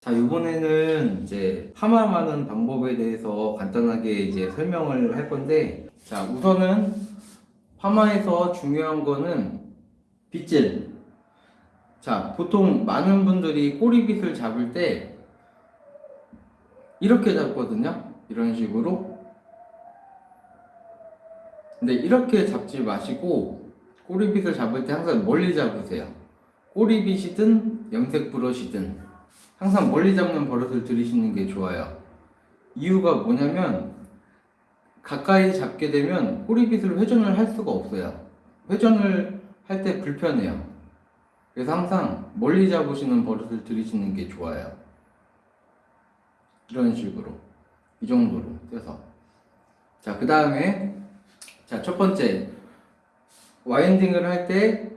자, 이번에는 이제 파마하는 방법에 대해서 간단하게 이제 설명을 할 건데, 자, 우선은 파마에서 중요한 거는 빗질. 자, 보통 많은 분들이 꼬리빗을 잡을 때 이렇게 잡거든요. 이런 식으로. 근데 이렇게 잡지 마시고 꼬리빗을 잡을 때 항상 멀리 잡으세요. 꼬리빗이든 염색 브러시든 항상 멀리 잡는 버릇을 들이시는 게 좋아요. 이유가 뭐냐면 가까이 잡게 되면 꼬리빗을 회전을 할 수가 없어요. 회전을 할 때 불편해요. 그래서 항상 멀리 잡으시는 버릇을 들이시는 게 좋아요. 이런 식으로. 이 정도로 떼서. 자, 그 다음에, 자, 첫 번째. 와인딩을 할 때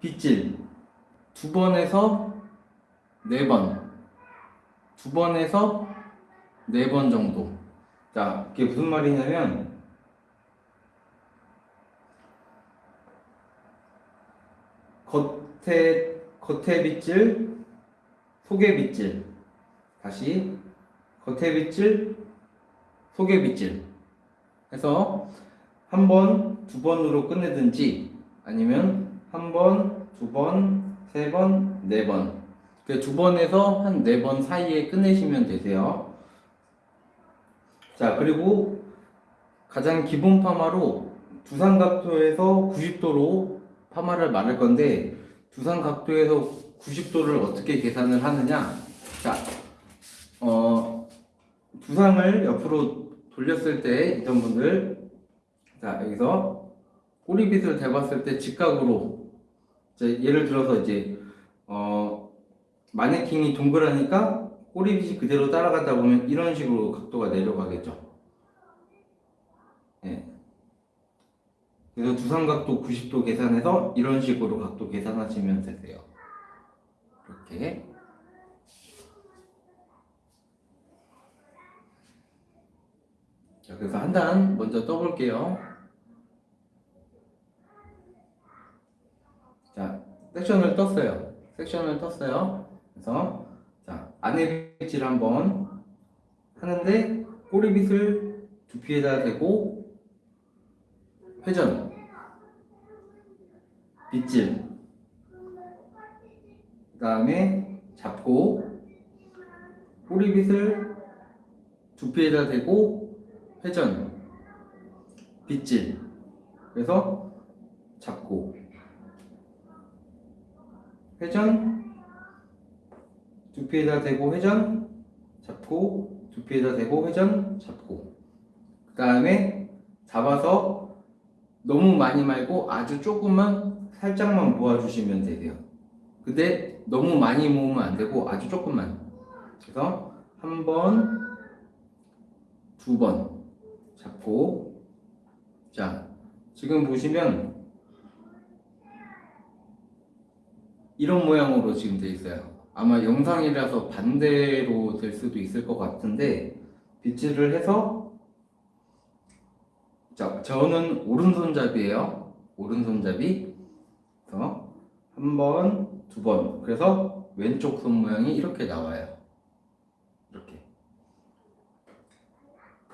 빗질. 두 번에서 네 번. 두 번에서 네 번 정도. 자, 그게 무슨 말이냐면, 겉에, 겉에 빗질, 속에 빗질. 다시, 겉에 빗질, 속에 빗질. 해서, 한 번, 두 번으로 끝내든지, 아니면, 한 번, 두 번, 세 번, 네 번. 그두 번에서 한 네 번 사이에 끝내시면 되세요. 자, 그리고 가장 기본 파마로 두상 각도에서 90도로 파마를 말할 건데 두상 각도에서 90도를 어떻게 계산을 하느냐? 자, 어, 두상을 옆으로 돌렸을 때 있던 분들 자, 여기서 꼬리빗을 대봤을 때 직각으로 예를 들어서 이제 어, 마네킹이 동그라니까 꼬리빗이 그대로 따라가다 보면 이런 식으로 각도가 내려가겠죠. 예. 그래서 두상각도 90도 계산해서 이런 식으로 각도 계산하시면 되세요. 이렇게. 자, 그래서 한 단 먼저 떠볼게요. 자, 섹션을 떴어요. 섹션을 떴어요. 그래서 자 안에 빗질 한번 하는데 꼬리빗을 두피에다 대고 회전. 빗질. 그 다음에 잡고 꼬리빗을 두피에다 대고 회전. 빗질. 그래서 잡고. 회전 두피에다 대고 회전 잡고 두피에다 대고 회전 잡고. 그 다음에 잡아서 너무 많이 말고 아주 조금만 살짝만 모아주시면 되세요. 근데 너무 많이 모으면 안 되고 아주 조금만. 그래서 한 번, 두 번 잡고. 자 지금 보시면 이런 모양으로 지금 돼 있어요 아마 영상이라서 반대로 될 수도 있을 것 같은데 빗질을 해서 자 저는 오른손잡이에요. 오른손잡이. 그래서 한 번, 두 번. 그래서 왼쪽 손 모양이 이렇게 나와요. 이렇게.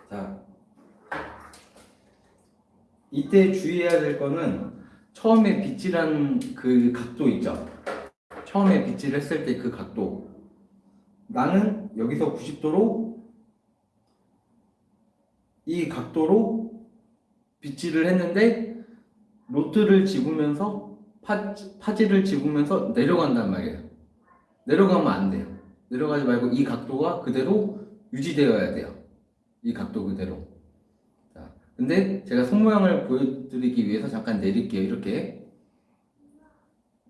자 이때 주의해야 될 거는 처음에 빗질한 그 각도 있죠 처음에 빗질 했을 때 그 각도. 나는 여기서 90도로 이 각도로 빗질을 했는데 로트를 집으면서 파, 파지를 집으면서 내려간단 말이에요. 내려가면 안 돼요. 내려가지 말고 이 각도가 그대로 유지되어야 돼요. 이 각도 그대로. 자, 근데 제가 손모양을 보여드리기 위해서 잠깐 내릴게요. 이렇게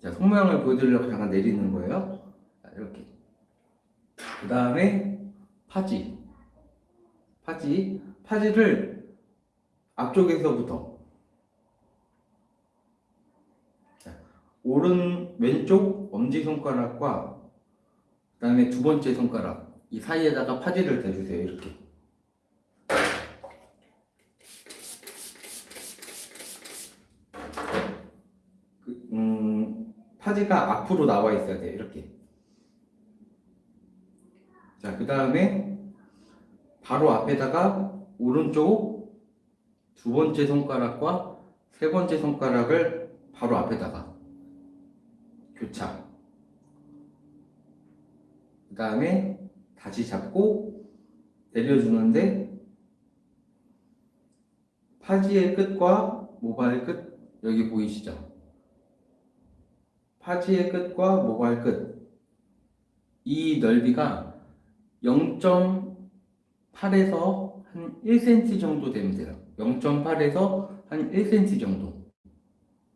자, 손모양을 보여드리려고 잠깐 내리는 거예요. 자, 이렇게. 그 다음에 파지. 파지. 파지를 앞쪽에서부터. 자, 오른, 왼쪽 엄지손가락과 그 다음에 두 번째 손가락. 이 사이에다가 파지를 대주세요. 이렇게. 파지가 앞으로 나와 있어야 돼요. 이렇게. 자, 그 다음에 바로 앞에다가 오른쪽 두 번째 손가락과 세 번째 손가락을 바로 앞에다가 교차. 그 다음에 다시 잡고 내려주는데 파지의 끝과 모발 끝 여기 보이시죠? 파지의 끝과 모발 끝 이 넓이가 0.8에서 한 1cm 정도 되면 돼요. 0.8에서 한 1cm 정도.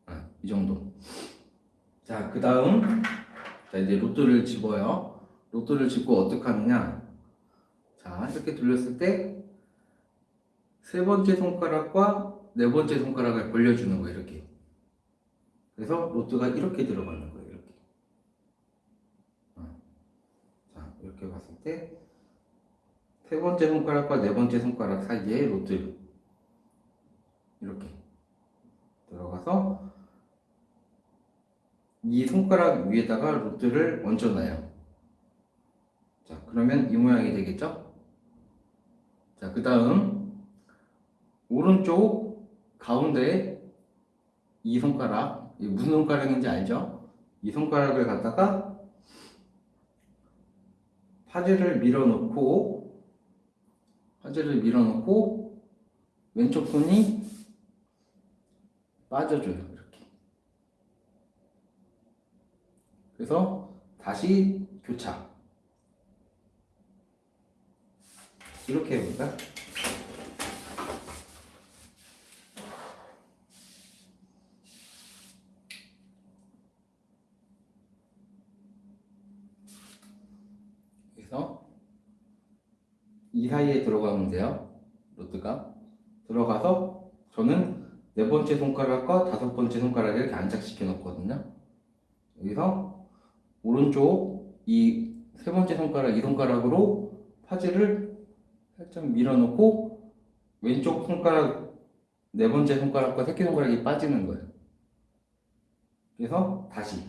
아, 이 정도. 자, 그 다음, 자, 이제 로또를 집어요. 로또를 집고 어떻게 하느냐. 자, 이렇게 돌렸을 때, 세 번째 손가락과 네 번째 손가락을 벌려주는 거예요, 이렇게. 그래서 로또가 이렇게 들어가는 거예요, 이렇게. 어. 자, 이렇게 봤을 때, 세 번째 손가락과 네 번째 손가락 사이에 로또 이렇게 들어가서 이 손가락 위에다가 로트를 얹어놔요. 자, 그러면 이 모양이 되겠죠? 자, 그 다음 오른쪽 가운데 이 손가락, 이 무슨 손가락인지 알죠? 이 손가락을 갖다가 파지를 밀어넣고 파지를 밀어넣고 왼쪽 손이 빠져줘요. 이렇게. 그래서 다시 교차. 이렇게? 그래서 이 사이에 들어가면 돼요. 로드가 들어가서 저는 네 번째 손가락과 다섯 번째 손가락을 이렇게 안착시켜 놓거든요. 여기서 오른쪽 이 세 번째 손가락 이 손가락으로 파지를 살짝 밀어놓고 왼쪽 손가락 네 번째 손가락과 새끼 손가락이 빠지는 거예요. 그래서 다시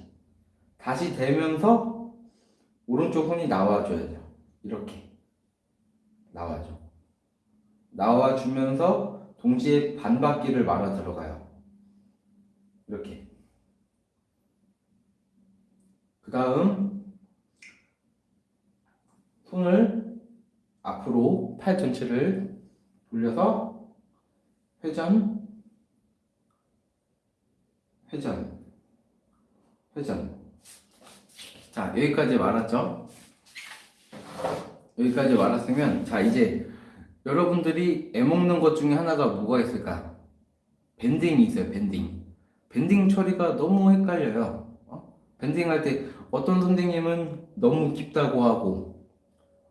다시 대면서 오른쪽 손이 나와줘야 돼요. 이렇게 나와줘. 나와주면서 동시에 반바퀴를 말아 들어가요. 이렇게. 그 다음 손을 앞으로 팔 전체를 돌려서 회전, 회전, 회전. 자, 여기까지 말았죠? 여기까지 말았으면, 자, 이제 여러분들이 애먹는 것 중에 하나가 뭐가 있을까? 밴딩이 있어요, 밴딩. 밴딩 처리가 너무 헷갈려요. 어? 밴딩 할 때 어떤 선생님은 너무 깊다고 하고,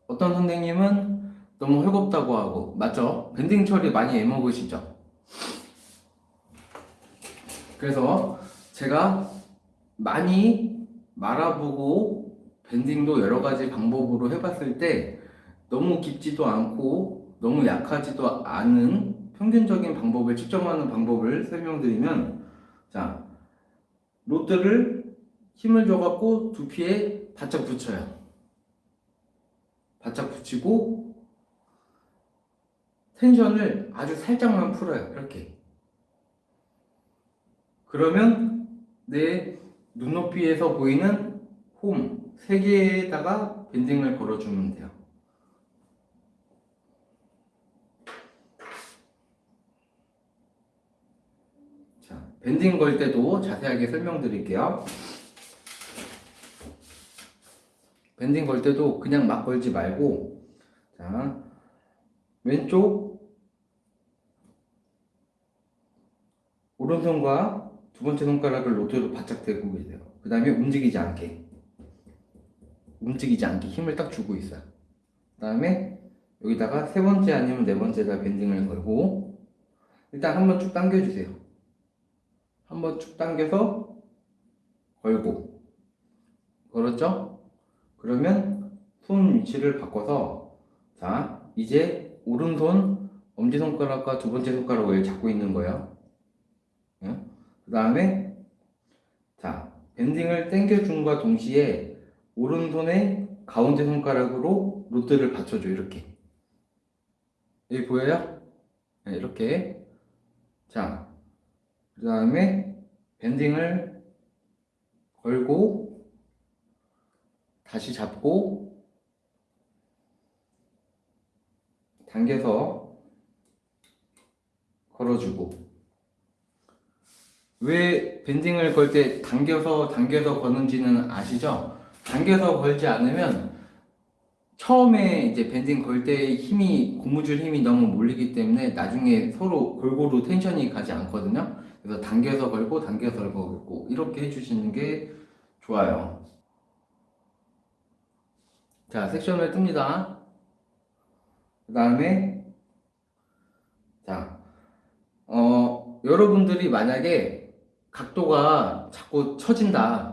어떤 선생님은 너무 회곱다고 하고, 맞죠? 밴딩 처리 많이 애먹으시죠? 그래서 제가 많이 말아보고 밴딩도 여러 가지 방법으로 해봤을 때 너무 깊지도 않고 너무 약하지도 않은 평균적인 방법을 측정하는 방법을 설명드리면 자 로드를 힘을 줘갖고 두피에 바짝 붙여요. 바짝 붙이고 텐션을 아주 살짝만 풀어요. 이렇게. 그러면 내 눈높이에서 보이는 홈 세 개에다가 밴딩을 걸어주면 돼요. 자, 밴딩 걸 때도 자세하게 설명드릴게요. 밴딩 걸 때도 그냥 막 걸지 말고 자, 왼쪽 오른손과 두 번째 손가락을 노트로 바짝 대고 계세요. 그 다음에 움직이지 않게 움직이지 않게 힘을 딱 주고 있어요. 그 다음에 여기다가 세 번째 아니면 네 번째다 밴딩을 걸고 일단 한번 쭉 당겨주세요. 한번 쭉 당겨서 걸고 걸었죠? 그러면 손 위치를 바꿔서 자 이제 오른손 엄지손가락과 두 번째 손가락을 잡고 있는 거예요. 그 다음에 자 밴딩을 당겨줌과 동시에 오른손의 가운데 손가락으로 로드를 받쳐줘 이렇게 여기 보여요? 네, 이렇게 자, 그 다음에 밴딩을 걸고 다시 잡고 당겨서 걸어주고 왜 밴딩을 걸 때 당겨서 당겨서 거는지는 아시죠? 당겨서 걸지 않으면 처음에 이제 밴딩 걸때 힘이 고무줄 힘이 너무 몰리기 때문에 나중에 서로 골고루 텐션이 가지 않거든요. 그래서 당겨서 걸고 당겨서 걸고 이렇게 해주시는 게 좋아요. 자 섹션을 뜹니다. 그 다음에 자 어, 여러분들이 만약에 각도가 자꾸 처진다.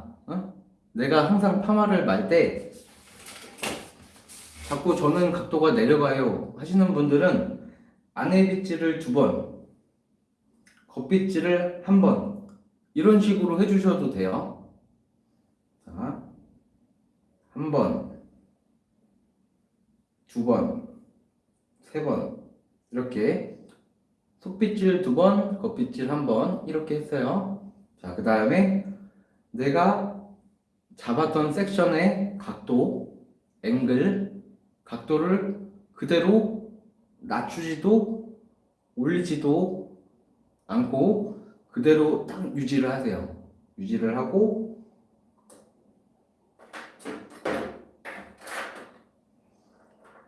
어? 내가 항상 파마를 말 때 자꾸 저는 각도가 내려가요 하시는 분들은 안에 빗질을 두 번, 겉빗질을 한 번, 이런 식으로 해주셔도 돼요. 자, 한 번, 두 번, 세 번, 이렇게 속빗질 두 번, 겉빗질 한 번, 이렇게 했어요. 자, 그 다음에 내가 잡았던 섹션의 각도, 앵글, 각도를 그대로 낮추지도 올리지도 않고 그대로 딱 유지를 하세요. 유지를 하고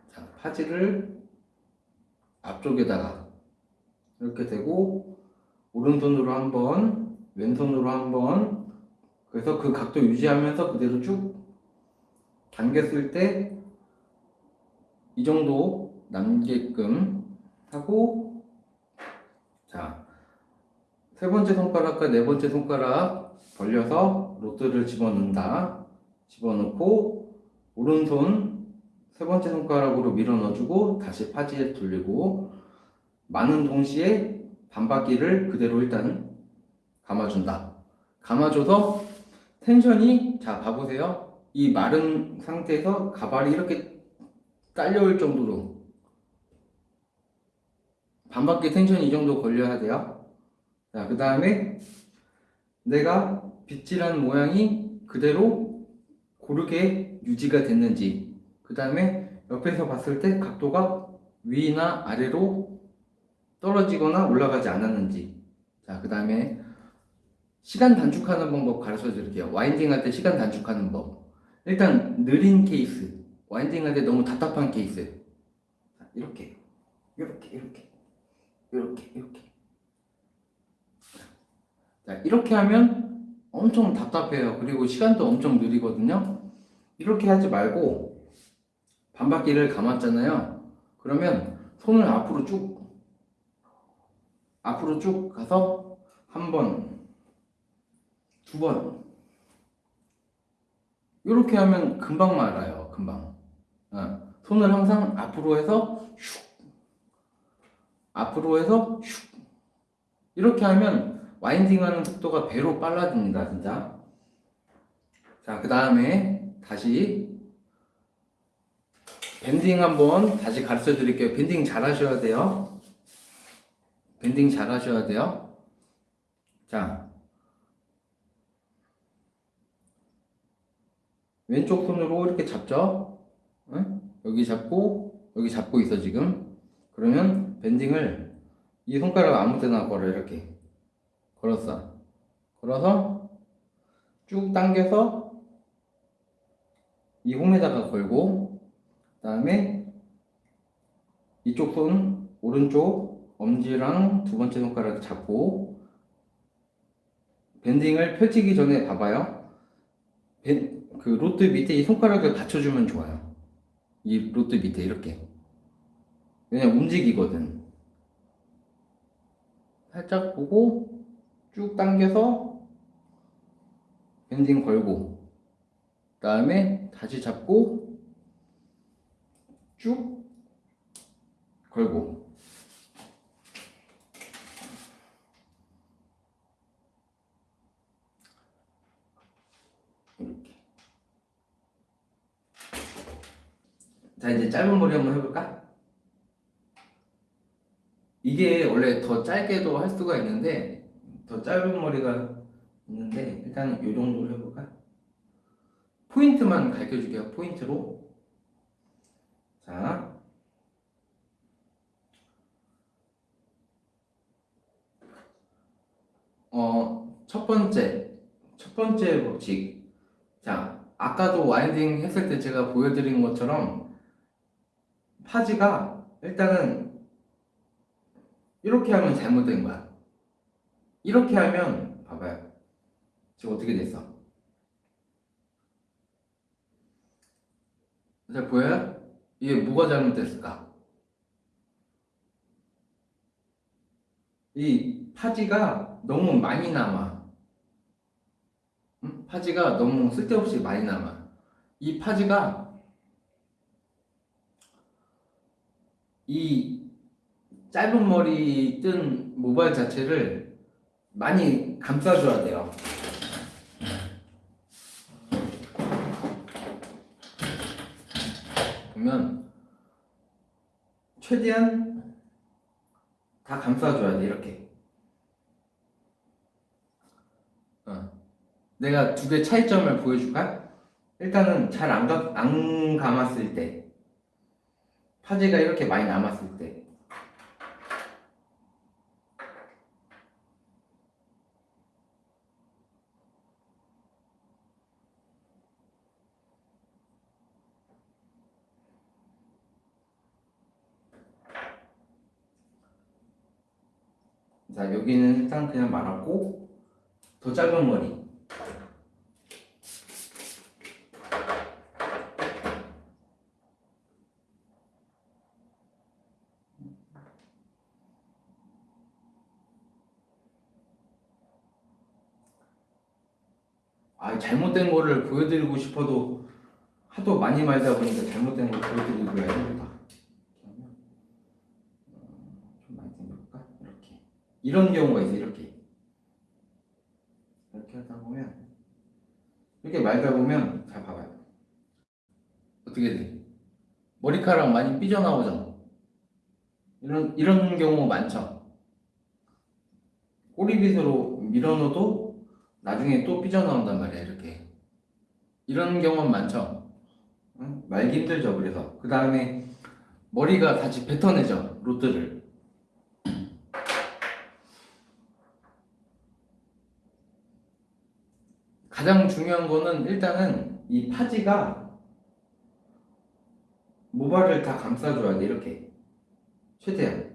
자, 파지를 앞쪽에다가 이렇게 대고 오른손으로 한번 왼손으로 한번 그래서 그 각도 유지하면서 그대로 쭉 당겼을 때 이 정도 남게끔 하고 자 세 번째 손가락과 네 번째 손가락 벌려서 로드를 집어넣는다. 집어넣고 오른손 세 번째 손가락으로 밀어 넣어주고 다시 파지에 돌리고 많은 동시에 반바퀴를 그대로 일단 감아준다. 감아줘서 텐션이 자 봐보세요. 이 마른 상태에서 가발이 이렇게 딸려올 정도로 반바퀴 텐션이 이 정도 걸려야 돼요. 자그 다음에 내가 빗질한 모양이 그대로 고르게 유지가 됐는지 그 다음에 옆에서 봤을 때 각도가 위나 아래로 떨어지거나 올라가지 않았는지 자그 다음에 시간 단축하는 방법 가르쳐 드릴게요. 와인딩 할 때 시간 단축하는 법. 일단 느린 케이스. 와인딩 할 때 너무 답답한 케이스. 자, 이렇게. 이렇게 이렇게. 이렇게 이렇게. 자 이렇게 하면 엄청 답답해요. 그리고 시간도 엄청 느리거든요. 이렇게 하지 말고 반바퀴를 감았잖아요. 그러면 손을 앞으로 쭉 앞으로 쭉 가서 한 번, 두 번. 이렇게 하면 금방 말아요. 금방. 어, 손을 항상 앞으로 해서 슉. 앞으로 해서 슉. 이렇게 하면 와인딩 하는 속도가 배로 빨라집니다. 진짜. 자, 그 다음에 다시 밴딩 한번 다시 가르쳐 드릴게요. 밴딩 잘 하셔야 돼요. 밴딩 잘 하셔야 돼요. 자, 왼쪽 손으로 이렇게 잡죠? 응? 여기 잡고, 여기 잡고 있어, 지금. 그러면 밴딩을 이 손가락 아무 데나 걸어, 이렇게. 걸었어. 걸어서 쭉 당겨서 이 홈에다가 걸고, 그 다음에 이쪽 손, 오른쪽 엄지랑 두 번째 손가락 잡고 밴딩을 펼치기 전에 봐봐요. 밴, 그 로트 밑에 이 손가락을 받쳐주면 좋아요. 이 로트 밑에 이렇게. 그냥 움직이거든. 살짝 보고 쭉 당겨서 밴딩 걸고 그 다음에 다시 잡고 쭉 걸고 이렇게 자 이제 짧은 머리 한번 해볼까? 이게 원래 더 짧게도 할 수가 있는데 더 짧은 머리가 있는데 일단 이 정도로 해볼까? 포인트만 가르쳐줄게요. 포인트로 자 어, 첫 번째, 첫 번째 법칙. 자, 아까도 와인딩 했을 때 제가 보여드린 것처럼 파지가 일단은 이렇게 하면 잘못된 거야. 이렇게 하면 봐봐요. 지금 어떻게 됐어? 잘 보여요? 이게 뭐가 잘못됐을까? 이 파지가 너무 많이 남아. 응? 파지가 너무 쓸데없이 많이 남아. 이 파지가 이 짧은 머리 뜬 모발 자체를 많이 감싸줘야 돼요. 보면 최대한 다 감싸줘야 돼 이렇게. 어. 내가 두 개 차이점을 보여줄까? 일단은 잘안안 감았을 때 파지가 이렇게 많이 남았을 때 자, 여기는 일단 그냥 말았고 더 짧은 머리. 아, 잘못된 거를 보여드리고 싶어도 하도 많이 말다 보니까 잘못된 걸 보여드리고 해야 되겠다. 좀 많이 당겨볼까? 이렇게. 이런 경우가 있어, 이렇게. 이렇게 하다 보면, 이렇게 말다 보면, 자, 봐봐요. 어떻게 돼? 머리카락 많이 삐져나오잖아. 이런, 이런 경우 많죠? 꼬리빗으로 밀어넣어도 나중에 또 삐져나온단 말이야, 이렇게. 이런 경우는 많죠? 응? 말기 힘들죠, 그래서. 그 다음에 머리가 다시 뱉어내죠, 로트를. 가장 중요한 거는 일단은 이 파지가 모발을 다 감싸줘야 돼 이렇게 최대한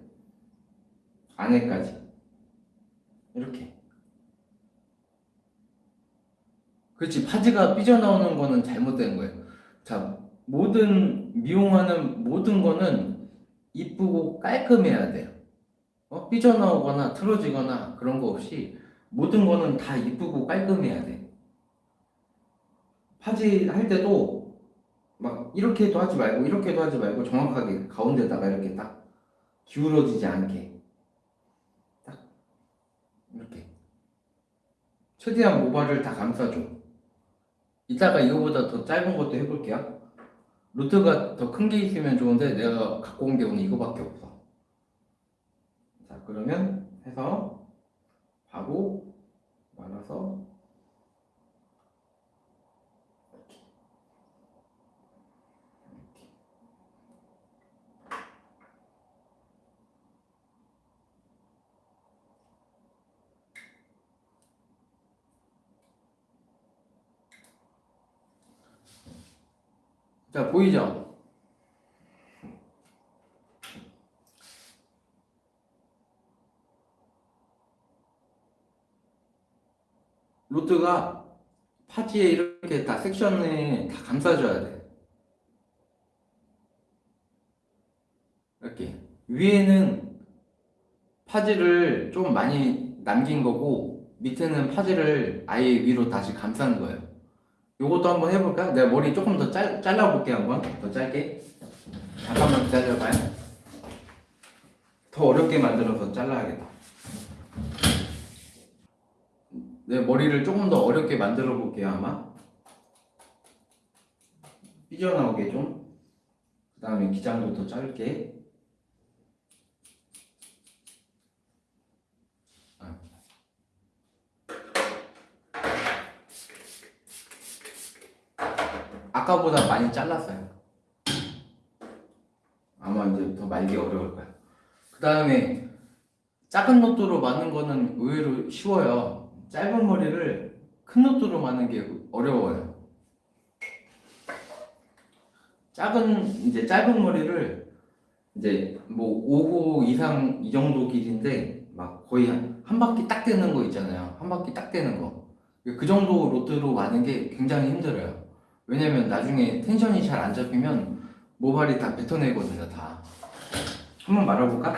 안에까지 이렇게 그렇지. 파지가 삐져나오는 거는 잘못된 거예요. 자 모든 미용하는 모든 거는 이쁘고 깔끔해야 돼요. 어? 삐져나오거나 틀어지거나 그런 거 없이 모든 거는 다 이쁘고 깔끔해야 돼. 파지 할 때도 막 이렇게도 하지 말고 이렇게도 하지 말고 정확하게 가운데다가 이렇게 딱 기울어지지 않게 딱 이렇게. 최대한 모발을 다 감싸줘 이따가 이거보다 더 짧은 것도 해볼게요. 루트가 더 큰 게 있으면 좋은데 내가 갖고 온 게 오늘 이거밖에 없어. 자 그러면 해서 바로 말아서 자, 보이죠? 로트가 파지에 이렇게 다 섹션에 다 감싸줘야 돼. 이렇게. 위에는 파지를 좀 많이 남긴 거고, 밑에는 파지를 아예 위로 다시 감싼 거예요. 요것도 한번 해볼까? 내가 머리 조금 더 잘, 잘라볼게 한번. 더 짧게. 잠깐만 기다려봐요. 더 어렵게 만들어서 잘라야겠다. 내 머리를 조금 더 어렵게 만들어 볼게요 아마. 삐져나오게 좀. 그 다음에 기장도 더 짧게 아. 아까보다 많이 잘랐어요. 아마 이제 더 말기 어려울 거야. 그 다음에 작은 노트로 마는 거는 의외로 쉬워요. 짧은 머리를 큰 노트로 마는 게 어려워요. 작은 이제 짧은 머리를 이제 뭐 5호 이상 이 정도 길인데 막 거의 한, 한 바퀴 딱 되는 거 있잖아요. 한 바퀴 딱 되는 거. 그 정도 로트로 마는 게 굉장히 힘들어요. 왜냐면 나중에 텐션이 잘 안 잡히면 모발이 다 뱉어내거든요, 다. 한번 말아볼까?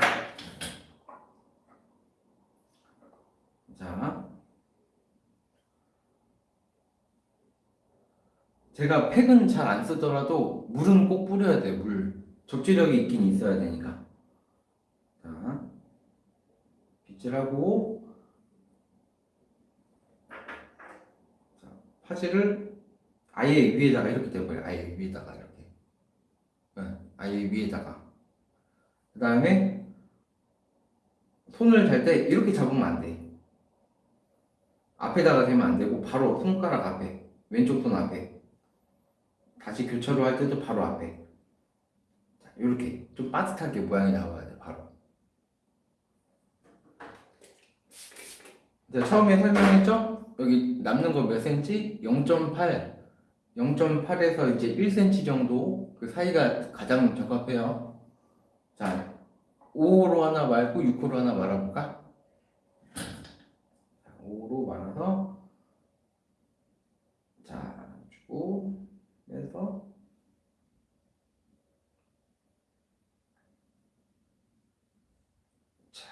자. 제가 팩은 잘 안 쓰더라도 물은 꼭 뿌려야 돼, 물. 적지력이 있긴 있어야 되니까. 자. 빗질하고. 자, 파지를 아예 위에다가 이렇게 대버려. 아예 위에다가 이렇게. 네, 아예 위에다가. 그 다음에 손을 댈때 이렇게 잡으면 안 돼. 앞에다가 대면 안 되고 바로 손가락 앞에 왼쪽 손 앞에 다시 교차로 할 때도 바로 앞에 자, 이렇게 좀 빠듯하게 모양이 나와야 돼 바로 자, 처음에 설명했죠? 여기 남는 거몇 센치? 0.8 0.8에서 이제 1cm 정도 그 사이가 가장 적합해요 자 5호로 하나 말고 6호로 하나 말아볼까? 5로 말아서 자 주고 해서 자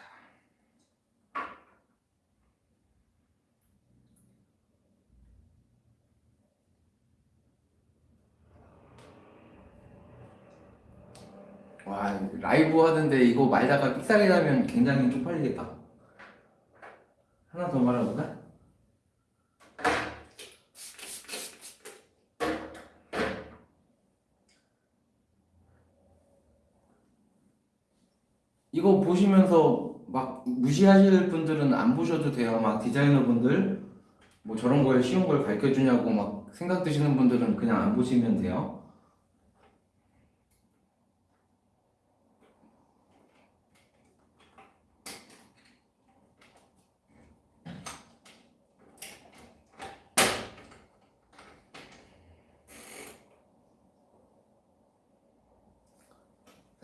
와, 라이브 하는데 이거 말다가 삑사리 나면 굉장히 쪽팔리겠다. 하나 더 말해볼까? 이거 보시면서 막 무시하실 분들은 안 보셔도 돼요. 막 디자이너 분들 뭐 저런 걸 쉬운 걸 가르쳐 주냐고 막 생각 드시는 분들은 그냥 안 보시면 돼요.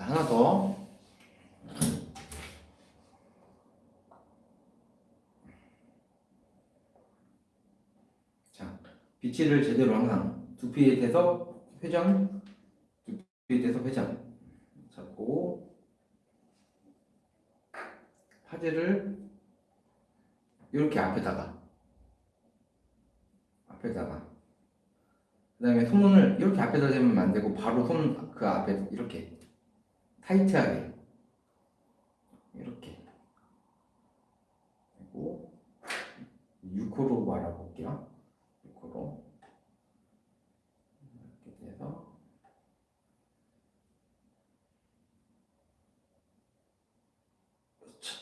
자, 하나 더. 자, 비치를 제대로 항상 두피에 대서 회전, 두피에 대서 회전 잡고 파지를 이렇게 앞에다가 앞에다가. 그 다음에 손을 이렇게 앞에다 대면 안 되고 바로 손 그 앞에 이렇게 타이트하게 이렇게 그리고 6호로 말아볼게요 6호로 이렇게 돼서 그렇죠.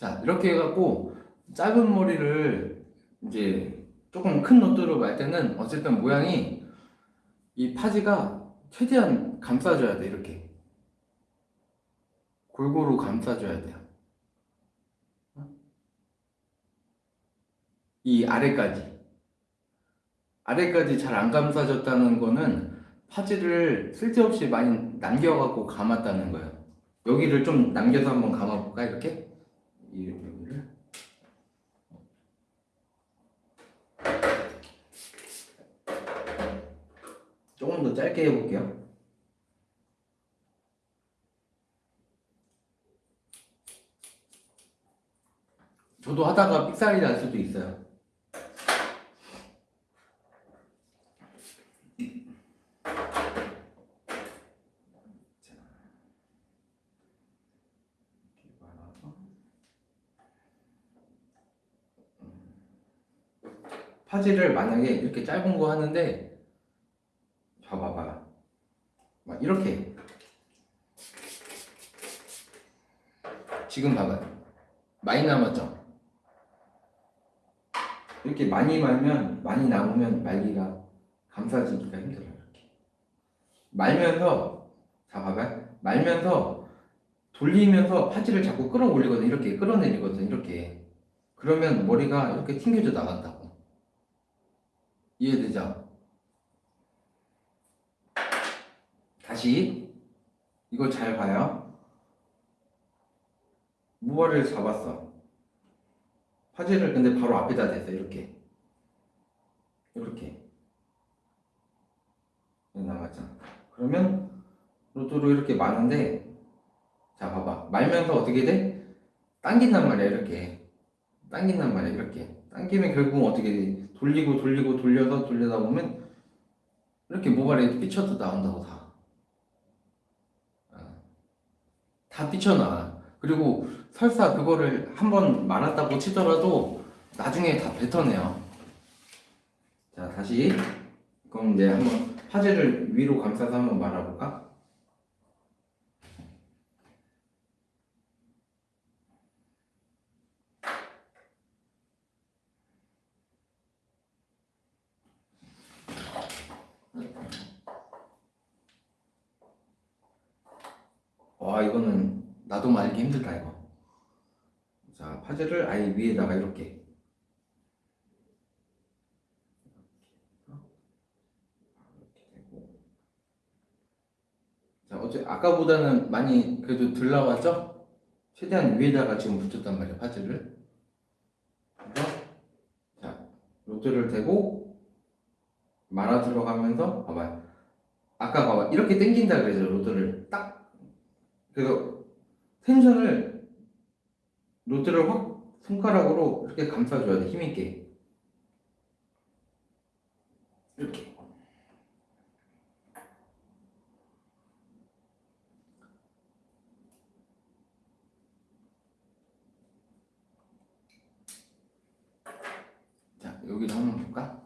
자 이렇게 해갖고 짧은 머리를 이제 조금 큰 노트로 말 때는 어쨌든 모양이 이 파지가 최대한 감싸줘야 돼 이렇게. 골고루 감싸줘야 돼요. 이 아래까지. 아래까지 잘 안 감싸졌다는 거는 파지를 쓸데없이 많이 남겨갖고 감았다는 거예요. 여기를 좀 남겨서 한번 감아볼까 이렇게 이 여기를 조금 더 짧게 해볼게요. 저도 하다가 삑사리 날 수도 있어요. 파지를 만약에 이렇게 짧은 거 하는데 봐봐봐. 막 이렇게. 지금 봐봐. 많이 남았죠? 이렇게 많이 말면 많이 남으면 말기가 감싸지기가 힘들어요 이렇게. 말면서 자 봐봐. 말면서 돌리면서 파지를 자꾸 끌어올리거든. 이렇게 끌어내리거든 이렇게. 그러면 머리가 이렇게 튕겨져 나간다고 이해되죠? 다시 이거 잘 봐요. 무발을 잡았어. 파지를 근데 바로 앞에다 댔어 이렇게. 이렇게. 나갔잖아 그러면 로또로 이렇게 마는데 자 봐봐. 말면서 어떻게 돼? 당긴단 말이야 이렇게. 당긴단 말이야 이렇게. 당기면 결국은 어떻게 돼? 돌리고 돌리고 돌려서 돌려다 보면 이렇게 모발에 삐쳐도 나온다고 다. 어. 다 삐쳐나와. 그리고 설사 그거를 한 번 말았다고 치더라도 나중에 다 뱉어내요. 자 다시 그럼 이제 한번 파제를 위로 감싸서 한번 말아볼까? 와 이거는 말기 힘들다 이거. 자 파제를 아예 위에다가 이렇게. 자 어째 아까보다는 많이 그래도 덜 나왔죠? 최대한 위에다가 지금 붙였단 파제를 그래서 자 로드를 대고 말아 들어가면서 봐봐요. 아까 봐봐. 이렇게 당긴다 그래서 rod를. 딱. 그래서 tension을 rod를 확 손가락으로 이렇게 감싸줘야 돼 힘있게 이렇게 자 여기도 한번 볼까?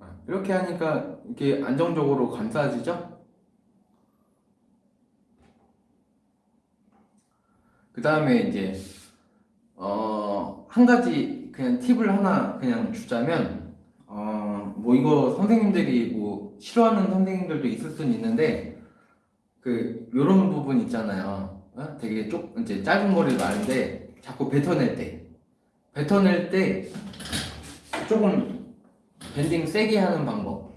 아, 이렇게 하니까 이렇게 안정적으로 감싸지죠? 그 다음에 이제 어, 한 가지 그냥 팁을 하나 그냥 주자면 어, 뭐 이거 선생님들이 뭐 싫어하는 선생님들도 있을 수는 있는데 그 요런 부분 있잖아요. 어? 되게 쪽 이제 짧은 머리 많은데 자꾸 뱉어낼 때 뱉어낼 때 조금 밴딩 세게 하는 방법.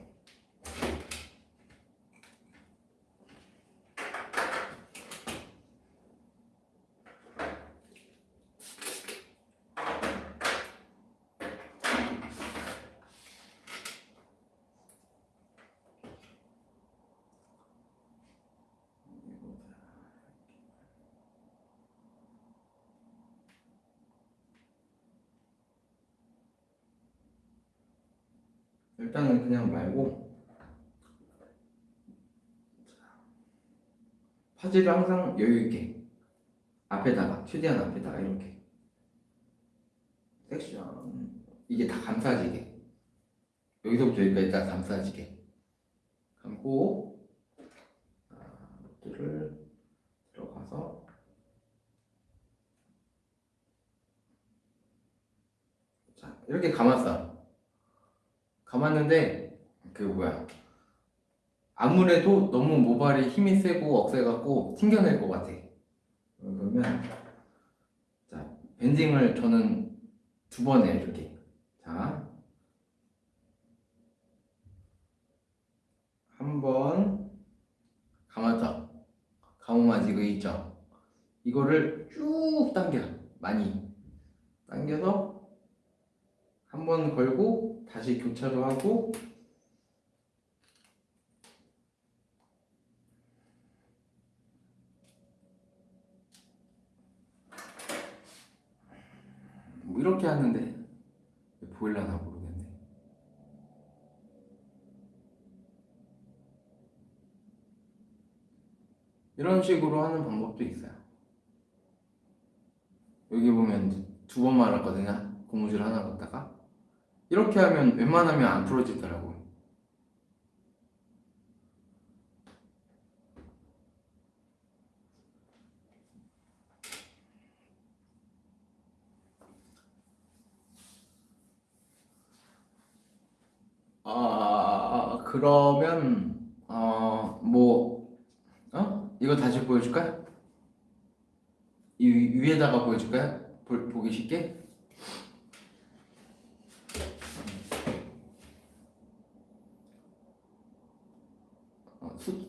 일단은 그냥 말고 파지를 항상 여유 있게 앞에다가 최대한 앞에다가 이렇게 섹션 이게 다 감싸지게. 여기서부터 여기까지 다 감싸지게. 감고 를 들어가서 자 이렇게 감았어 감았는데 그 뭐야. 아무래도 너무 모발이 힘이 세고 억세갖고 튕겨낼 것 같아. 그러면 자 밴딩을 저는 두 번 해요 이렇게. 자. 한 번 감았죠? 감으면 아직 이거 있죠? 이거를 쭉 당겨 많이. 당겨서 한 번 걸고 다시 교차로 하고. 뭐 이렇게 하는데 보일라나 모르겠네. 이런 식으로 하는 방법도 있어요. 여기 보면 두 번 말았거든요. 고무줄 하나 갖다가. 이렇게 하면 웬만하면 안 풀어지더라고요. 아 그러면 어뭐 어? 이거 다시 보여줄까요? 이 위- 위에다가 보여줄까요? 보, 보기 쉽게?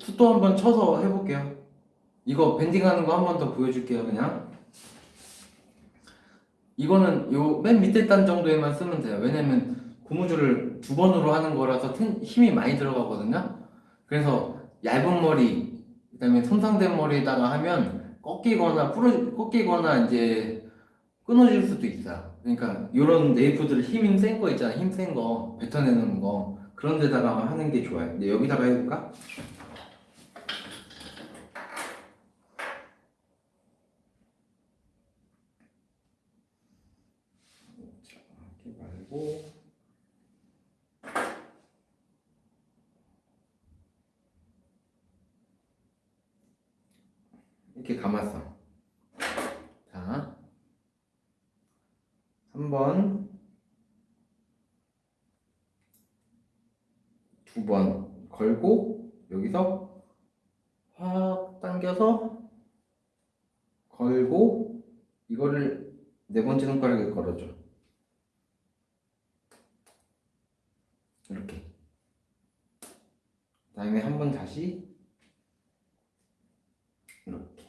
어, 수, 수도 한번 쳐서 해볼게요. 이거 밴딩하는 거 한 번 더 보여줄게요. 그냥 이거는 요 맨 밑에 단 정도에만 쓰면 돼요. 왜냐면 고무줄을 두 번으로 하는 거라서 텐- 힘이 많이 들어가거든요. 그래서 얇은 머리, 그 다음에 손상된 머리에다가 하면 꺾이거나 부러 꺾이거나 이제 끊어질 수도 있어요. 그러니까 이런 네이프들 힘 센 거 있잖아, 힘 센 거 뱉어내는 거 그런 데다가 하는 게 좋아요. 근데 여기다가 해볼까? 자, 말고 이렇게 감았어. 자, 3번, 두번 걸고 여기서 확 당겨서 걸고 이거를 네 번째 손가락에 걸어줘. 이렇게. 그다음에 한 번 다시 이렇게.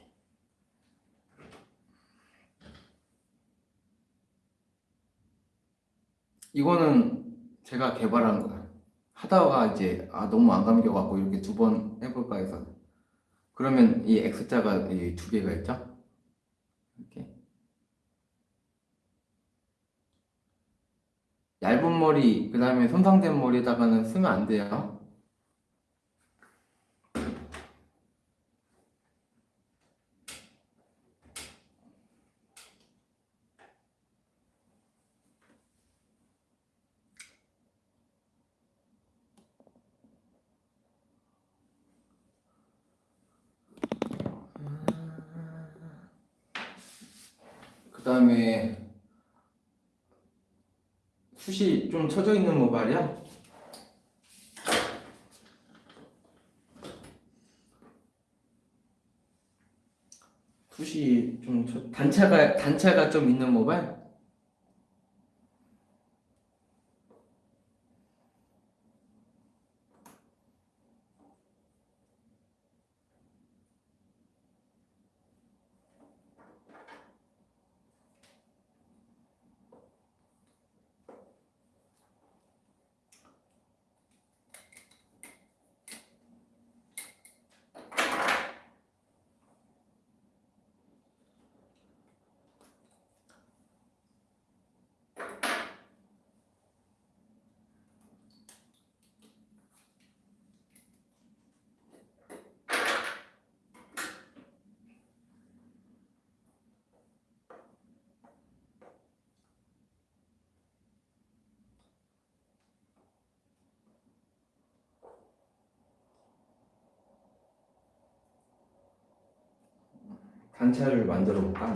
이거는 제가 개발한 거야. 하다가 이제 아 너무 안 감겨갖고 이렇게 두 번 해볼까 해서 그러면 이 X자가 이 두 개가 있죠? 이렇게 얇은 머리 그 다음에 손상된 머리에다가는 쓰면 안 돼요. 그 다음에 좀 쳐져 있는 모발이야. 숱이 좀 쳐- 단차가 단차가 좀 있는 모발. 단차를 만들어 볼까?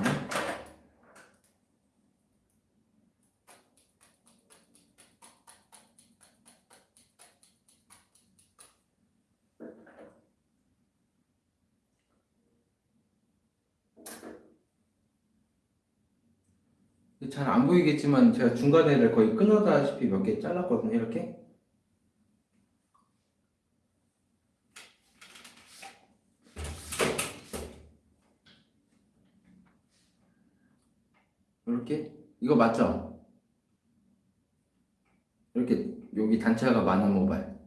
잘 안 보이겠지만 제가 중간에를 거의 끊어다시피 몇 개 잘랐거든요 이렇게 이거 맞죠? 이렇게 여기 단차가 많은 모발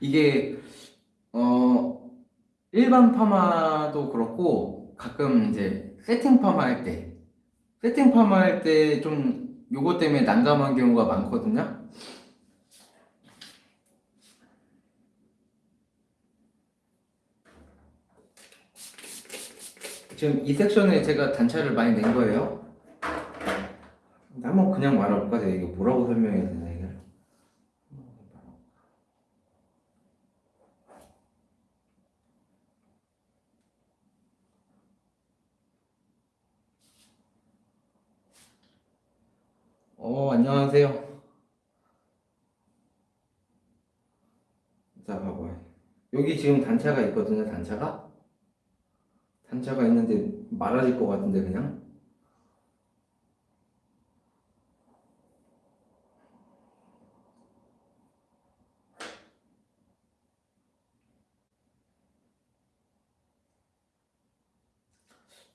이게 어 일반 파마도 그렇고 가끔 이제 세팅 파마 할 때 세팅 파마 할 때 좀 요거 때문에 난감한 경우가 많거든요 지금 이 섹션에 제가 단차를 많이 낸 거예요. 한번 그냥 말해볼까? 내가 이게 뭐라고 설명해야 되나 이걸? 어 안녕하세요. 자 봐봐요. 여기 지금 단차가 있거든요. 단차가 단차가 있는데 말아질 것 같은데 그냥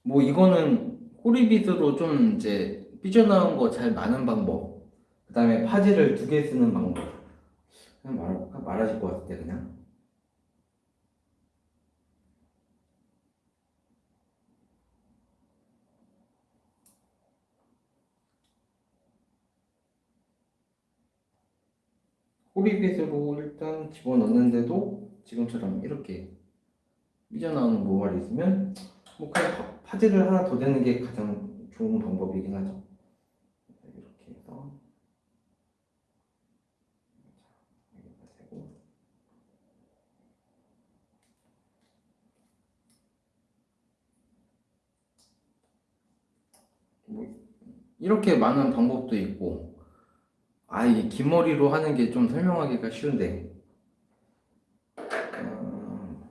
뭐 이거는 꼬리빗으로 좀 이제 삐져나온 거잘 마는 방법 그 다음에 파지를 두 개 쓰는 방법 그냥 말해볼까? 말아질 것때 그냥 꼬리빗으로 일단 집어넣는데도 지금처럼 이렇게 삐져나오는 모발이 있으면 뭐 그냥 파- 파지를 하나 더 대는 게 가장 좋은 방법이긴 하죠. 이렇게 해서 여기다 대고 뭐 이렇게 많은 방법도 있고 아 이게 긴 머리로 하는 게 좀 설명하기가 쉬운데 어,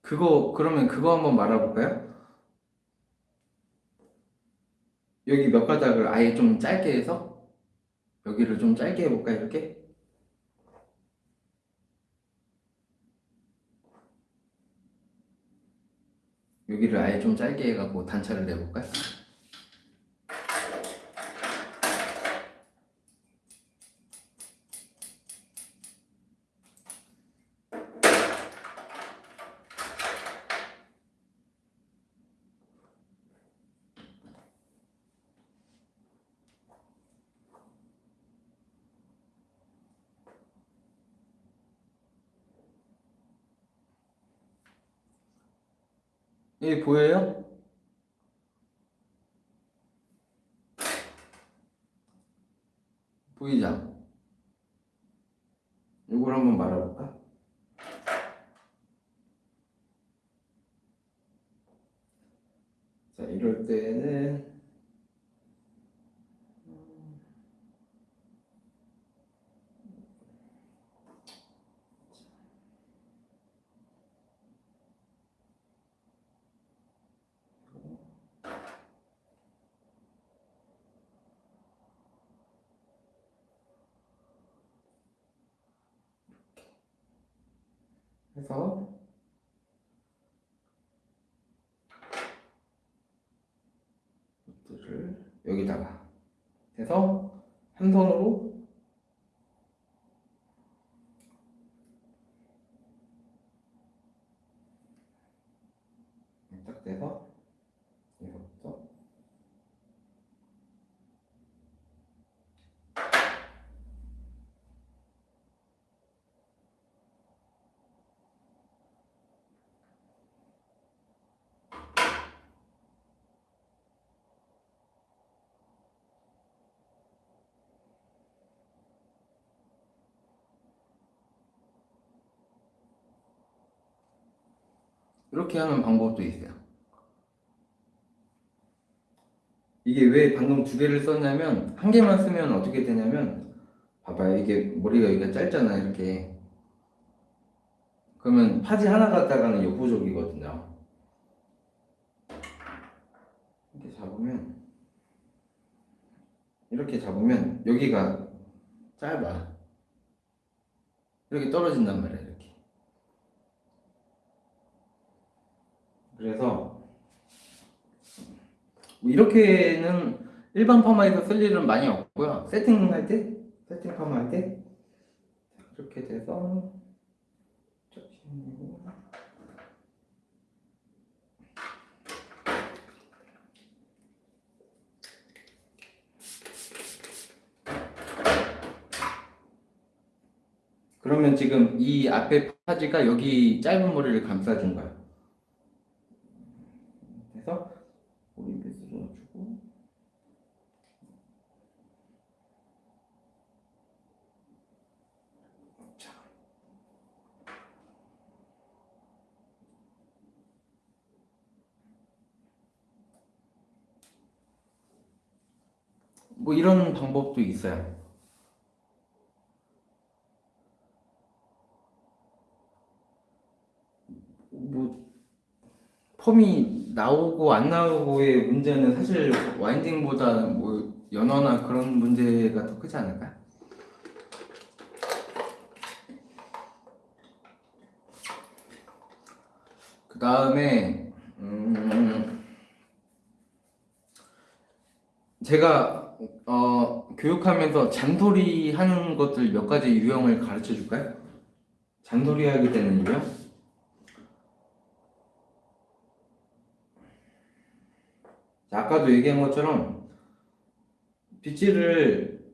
그거 그러면 그거 한번 말해볼까요? 여기 몇 가닥을 아예 좀 짧게 해서 여기를 좀 짧게 해볼까 이렇게? 여기를 아예 좀 짧게 해갖고 단차를 내볼까? 여 기 보여요? 보이죠? 이걸 한번 말아볼까? 자, 이럴 때는 해서. 여기다가 해서 한 손으로 딱 대서 여기서부터 이렇게 하는 방법도 있어요. 이게 왜 방금 두 개를 썼냐면 한 개만 쓰면 어떻게 되냐면 봐봐요. 이게 머리가 여기가 짧잖아 이렇게. 그러면 파지 하나 갖다가는 역부족이거든요. 이렇게 잡으면 이렇게 잡으면 여기가 짧아. 이렇게 떨어진단 말이야 이렇게 그래서 뭐 이렇게는 일반 파마에서 쓸 일은 많이 없고요. 세팅할 때, 세팅 파마 할 때, 이렇게 돼서. 그러면 지금 이 앞에 파지가 여기 짧은 머리를 감싸준. 그래서 머리 빗으로 넣어주고 자. 뭐 이런 방법도 있어요. 뭐 펌이 나오고 안 나오고의 문제는 사실 와인딩보다 뭐 연어나 그런 문제가 더 크지 않을까? 그 다음에 음 제가 어 교육하면서 잔소리 하는 것들 몇 가지 유형을 가르쳐 줄까요? 잔소리 하게 되는 유형? 자, 아까도 얘기한 것처럼 빗질을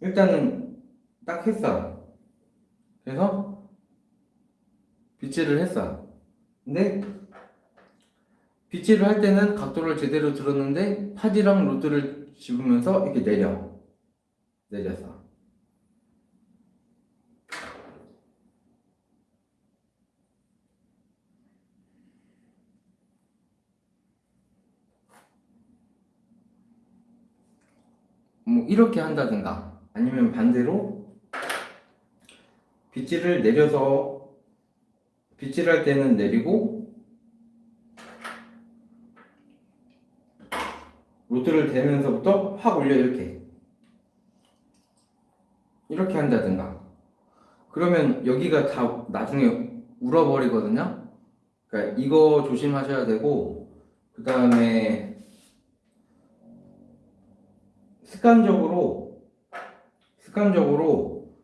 일단은 딱 했어. 그래서 빗질을 했어. 근데 빗질을 할 때는 각도를 제대로 들었는데 파지랑 로드를 집으면서 이렇게 내려. 내렸어. 뭐 이렇게 한다든가 아니면 반대로 빗질을 내려서 빗질할 때는 내리고 로드를 대면서부터 확 올려 이렇게. 이렇게 한다든가. 그러면 여기가 다 나중에 울어버리거든요? 그러니까 이거 조심하셔야 되고 그 다음에 습관적으로 습관적으로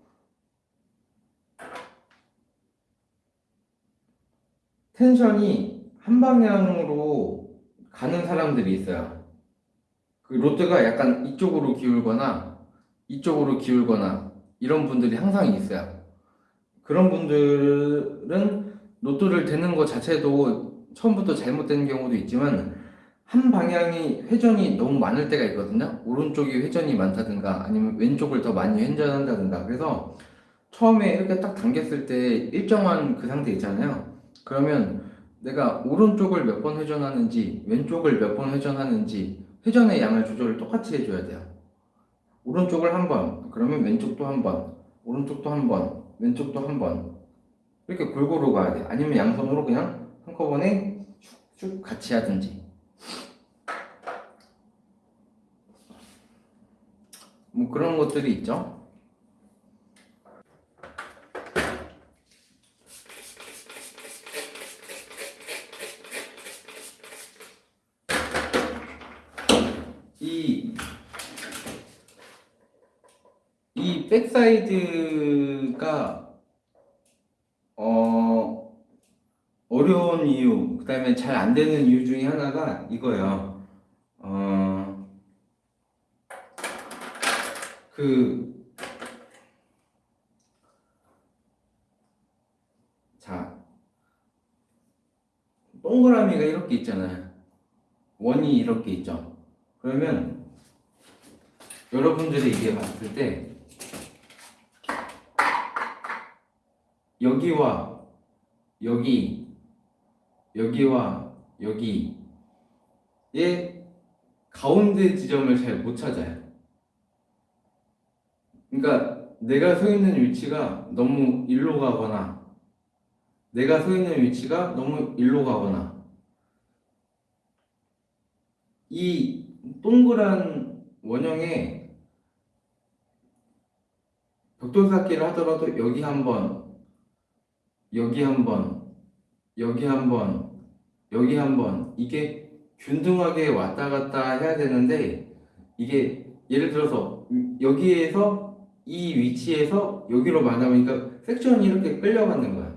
tension이 한 방향으로 가는 사람들이 있어요. 그 rod가 약간 이쪽으로 기울거나 이쪽으로 기울거나 이런 분들이 항상 있어요. 그런 분들은 rod를 대는 것 자체도 처음부터 잘못된 경우도 있지만 한 방향이 회전이 너무 많을 때가 있거든요. 오른쪽이 회전이 많다든가 아니면 왼쪽을 더 많이 회전한다든가 그래서 처음에 이렇게 딱 당겼을 때 일정한 그 상태 있잖아요. 그러면 내가 오른쪽을 몇 번 회전하는지 왼쪽을 몇 번 회전하는지 회전의 양을 조절을 똑같이 해줘야 돼요. 오른쪽을 한 번, 그러면 왼쪽도 한 번, 오른쪽도 한 번, 왼쪽도 한 번. 이렇게 골고루 가야 돼. 아니면 양손으로 그냥 한꺼번에 쭉 같이 하든지. 뭐 그런 것들이 있죠. 이, 이 backside가, 어, 어려운 이유, 그 다음에 잘 안 되는 이유 중에 하나가 이거예요. 어, 그, 자, 동그라미가 이렇게 있잖아요. 원이 이렇게 있죠. 그러면 여러분들이 이게 봤을 때 여기와 여기 여기와 여기의 가운데 지점을 잘 못 찾아요. 그러니까 내가 서 있는 위치가 너무 일로 가거나 내가 서 있는 위치가 너무 일로 가거나 이 동그란 원형에 벽돌 쌓기를 하더라도 여기 한 번, 여기 한 번, 여기 한 번, 여기 한 번 이게 균등하게 왔다 갔다 해야 되는데 이게 예를 들어서 여기에서 이 위치에서 여기로 만나보니까 섹션이 이렇게 끌려가는 거야.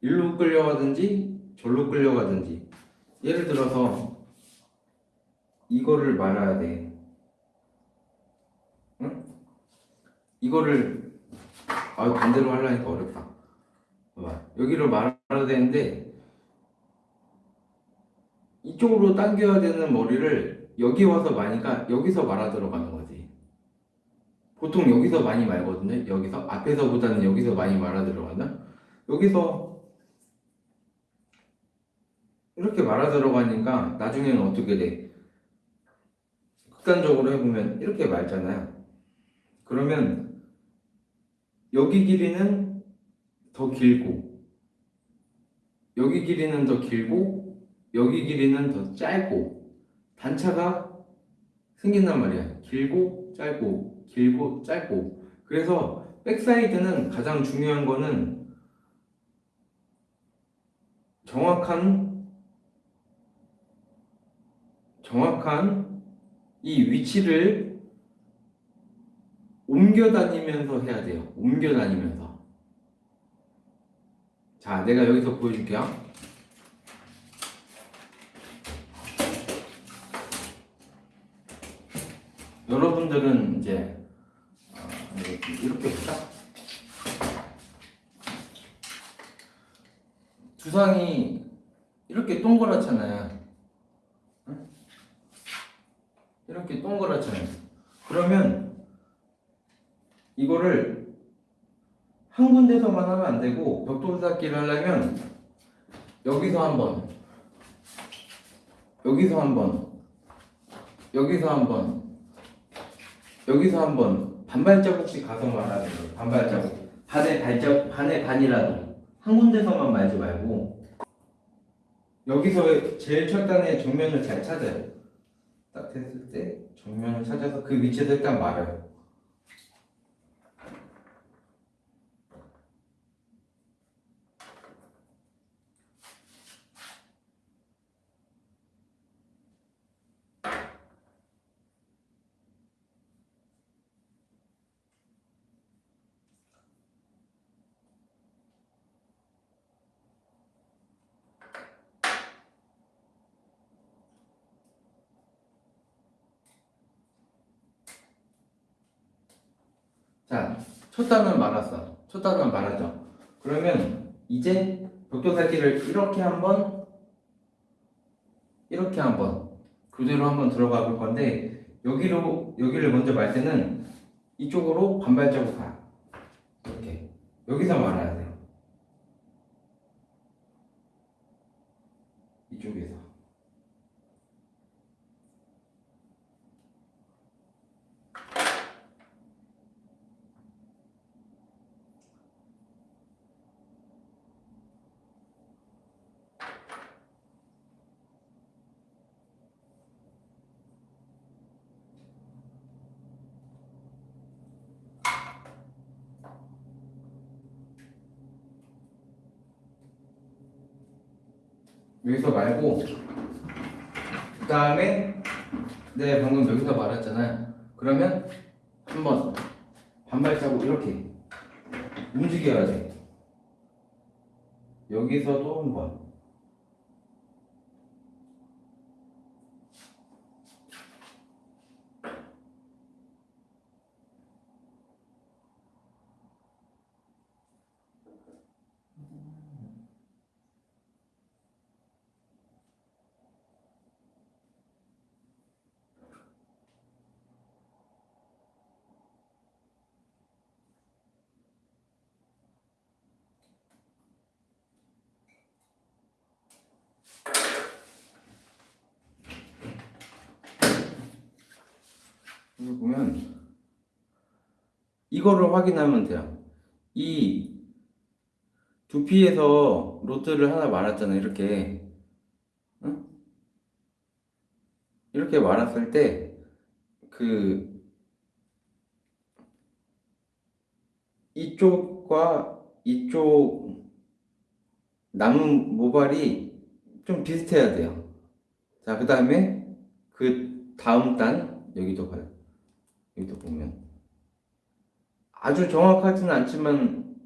일로 끌려가든지 절로 끌려가든지 예를 들어서 이거를 말아야 돼. 응? 이거를 아 반대로 하려니까 어렵다. 여기를 말아야 되는데 이쪽으로 당겨야 되는 머리를 여기 와서 마니까 여기서 말아 들어가는 거지. 보통 여기서 많이 말거든요. 여기서 앞에서보다는 여기서 많이 말아 들어가나? 여기서 이렇게 말아 들어가니까 나중에는 어떻게 돼? 극단적으로 해보면 이렇게 말잖아요. 그러면 여기 길이는 더 길고 여기 길이는 더 길고 여기 길이는 더 짧고 단차가 생긴단 말이야. 길고 짧고 길고 짧고 그래서 backside는 가장 중요한 거는 정확한 정확한 이 위치를 옮겨 다니면서 해야 돼요. 옮겨 다니면서. 자, 내가 여기서 보여줄게요. 여러분들은 이제 어, 이렇게, 볼까? 두상이 이렇게 동그랗잖아요. 응? 이렇게 동그랗잖아요. 그러면 이거를 한 군데서만 하면 안 되고 벽돌닦기를 하려면 여기서 한 번, 여기서 한 번, 여기서 한 번, 여기서 한 번 반발자국씩 가서 말하는 거예요. 반발자국. 반의 발자 반의 반이라도 한 군데서만 말지 말고 여기서 제일 첫단의 정면을 잘 찾아요. 딱 됐을 때 정면을 찾아서 그 위치에서 일단 말아요. 자, 첫 단은 말았어. 첫 단은 말하죠. 그러면 이제 벽돌살기를 이렇게 한번 이렇게 한번 그대로 한번 들어가 볼 건데 여기로 여기를 먼저 말 때는 이쪽으로 반발자국 가. 이렇게 여기서 말아야 돼요. 이쪽에서. 여기서 말고 그 다음에 네 방금 여기서 말했잖아요. 그러면 한번 반발자국 이렇게 움직여야 돼. 여기서도 한번 여기 보면 이거를 확인하면 돼요. 이 두피에서 로트를 하나 말았잖아요. 이렇게 응? 이렇게 말았을 때 그 이쪽과 이쪽 남은 모발이 좀 비슷해야 돼요. 자, 그 다음에 그 다음 단 여기도 봐요. 여기도 보면 아주 정확하지는 않지만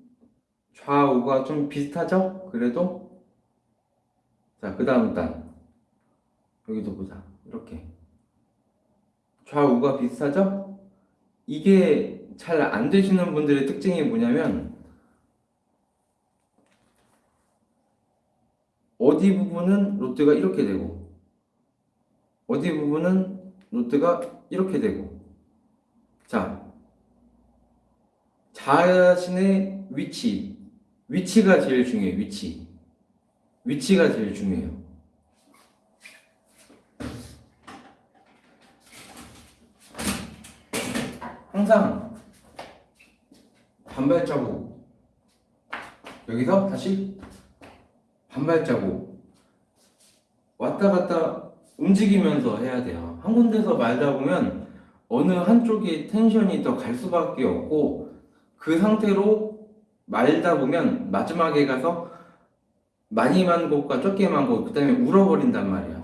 좌우가 좀 비슷하죠? 그래도 자, 그 다음 단 여기도 보자. 이렇게 좌우가 비슷하죠? 이게 잘 안 되시는 분들의 특징이 뭐냐면 어디 부분은 롯데가 이렇게 되고 어디 부분은 롯데가 이렇게 되고 자 자신의 위치 위치가 제일 중요해요 위치. 위치가 제일 중요해요. 항상 반발자국. 여기서 다시 반발자국. 왔다 갔다 움직이면서 해야 돼요. 한 군데서 말다 보면 어느 한쪽이 텐션이 더 갈 수밖에 없고 그 상태로 말다 보면 마지막에 가서 많이 만 곳과 적게 만 곳, 그 다음에 울어버린단 말이에요.